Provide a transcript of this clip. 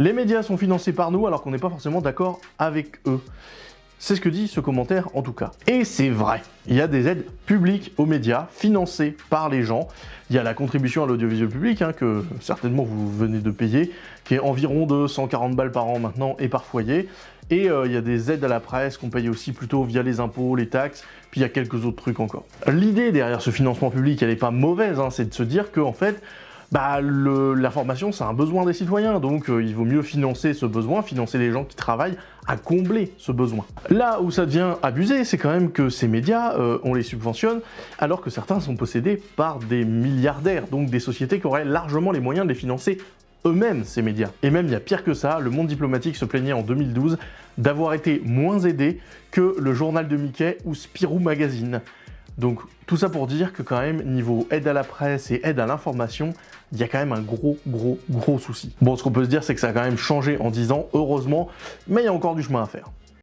Les médias sont financés par nous alors qu'on n'est pas forcément d'accord avec eux. C'est ce que dit ce commentaire en tout cas. Et c'est vrai, il y a des aides publiques aux médias financées par les gens. Il y a la contribution à l'audiovisuel public hein, que certainement vous venez de payer, qui est environ de 140 balles par an maintenant et par foyer. Et euh, il y a des aides à la presse qu'on paye aussi plutôt via les impôts, les taxes, puis il y a quelques autres trucs encore. L'idée derrière ce financement public, elle n'est pas mauvaise, hein, c'est de se dire qu'en fait, bah, l'information, c'est un besoin des citoyens, donc euh, il vaut mieux financer ce besoin, financer les gens qui travaillent à combler ce besoin. Là où ça devient abusé, c'est quand même que ces médias, euh, on les subventionne, alors que certains sont possédés par des milliardaires, donc des sociétés qui auraient largement les moyens de les financer eux-mêmes, ces médias. Et même, il y a pire que ça, le monde diplomatique se plaignait en 2012 d'avoir été moins aidé que le journal de Mickey ou Spirou Magazine. Donc tout ça pour dire que quand même, niveau aide à la presse et aide à l'information, il y a quand même un gros, gros, gros souci. Bon, ce qu'on peut se dire, c'est que ça a quand même changé en 10 ans, heureusement, mais il y a encore du chemin à faire.